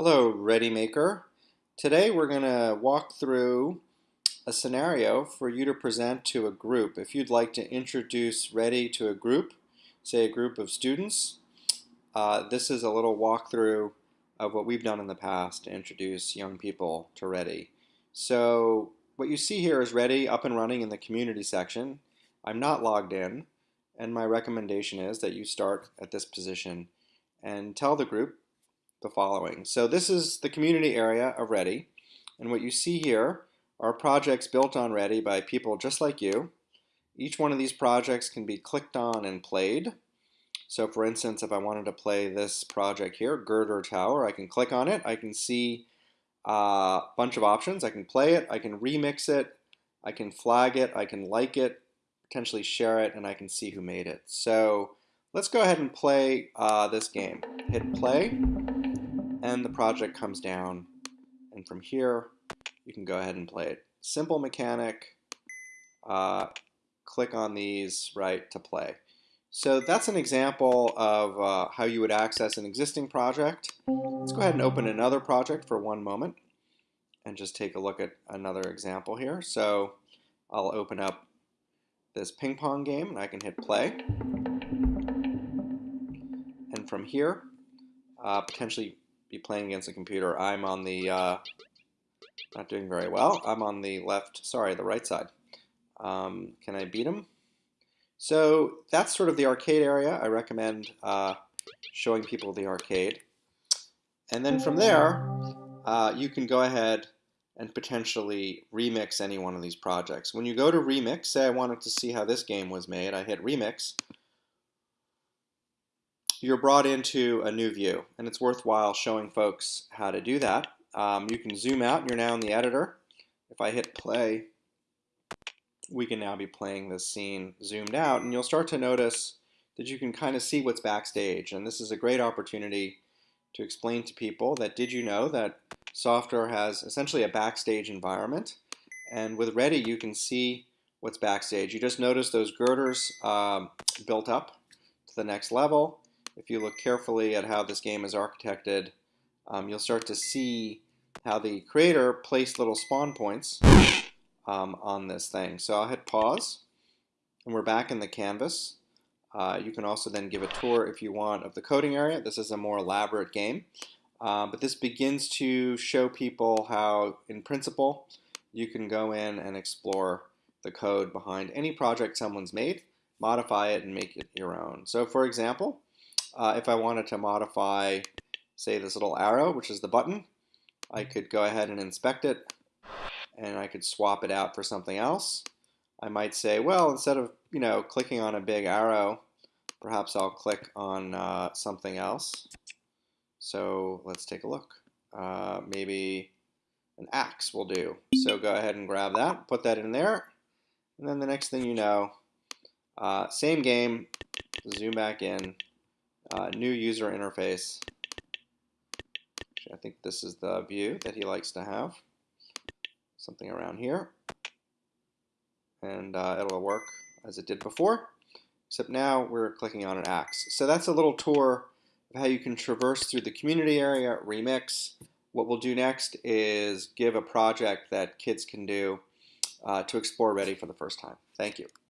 Hello, Ready Maker. Today we're going to walk through a scenario for you to present to a group. If you'd like to introduce Ready to a group, say a group of students, uh, this is a little walkthrough of what we've done in the past to introduce young people to Ready. So what you see here is Ready up and running in the community section. I'm not logged in, and my recommendation is that you start at this position and tell the group the following. So this is the community area of Ready, and what you see here are projects built on Ready by people just like you. Each one of these projects can be clicked on and played. So for instance, if I wanted to play this project here, Girder Tower, I can click on it. I can see a bunch of options. I can play it, I can remix it, I can flag it, I can like it, potentially share it, and I can see who made it. So let's go ahead and play uh, this game. Hit play and the project comes down. And from here, you can go ahead and play it. Simple mechanic. Uh, click on these, right, to play. So that's an example of uh, how you would access an existing project. Let's go ahead and open another project for one moment and just take a look at another example here. So I'll open up this ping pong game and I can hit play. And from here, uh, potentially be playing against a computer. I'm on the, uh, not doing very well. I'm on the left, sorry, the right side. Um, can I beat him? So that's sort of the arcade area. I recommend uh, showing people the arcade. And then from there, uh, you can go ahead and potentially remix any one of these projects. When you go to remix, say I wanted to see how this game was made, I hit remix, you're brought into a new view, and it's worthwhile showing folks how to do that. Um, you can zoom out, you're now in the editor. If I hit play, we can now be playing this scene zoomed out, and you'll start to notice that you can kind of see what's backstage, and this is a great opportunity to explain to people that did you know that software has essentially a backstage environment, and with Ready you can see what's backstage. You just notice those girders um, built up to the next level, if you look carefully at how this game is architected, um, you'll start to see how the creator placed little spawn points um, on this thing. So I'll hit pause, and we're back in the canvas. Uh, you can also then give a tour if you want of the coding area. This is a more elaborate game, uh, but this begins to show people how, in principle, you can go in and explore the code behind any project someone's made, modify it, and make it your own. So for example, uh, if I wanted to modify, say, this little arrow, which is the button, I could go ahead and inspect it, and I could swap it out for something else. I might say, well, instead of you know clicking on a big arrow, perhaps I'll click on uh, something else. So let's take a look. Uh, maybe an axe will do. So go ahead and grab that, put that in there, and then the next thing you know, uh, same game, zoom back in, uh, new user interface. I think this is the view that he likes to have. Something around here. And uh, it'll work as it did before, except now we're clicking on an axe. So that's a little tour of how you can traverse through the community area, remix. What we'll do next is give a project that kids can do uh, to explore Ready for the first time. Thank you.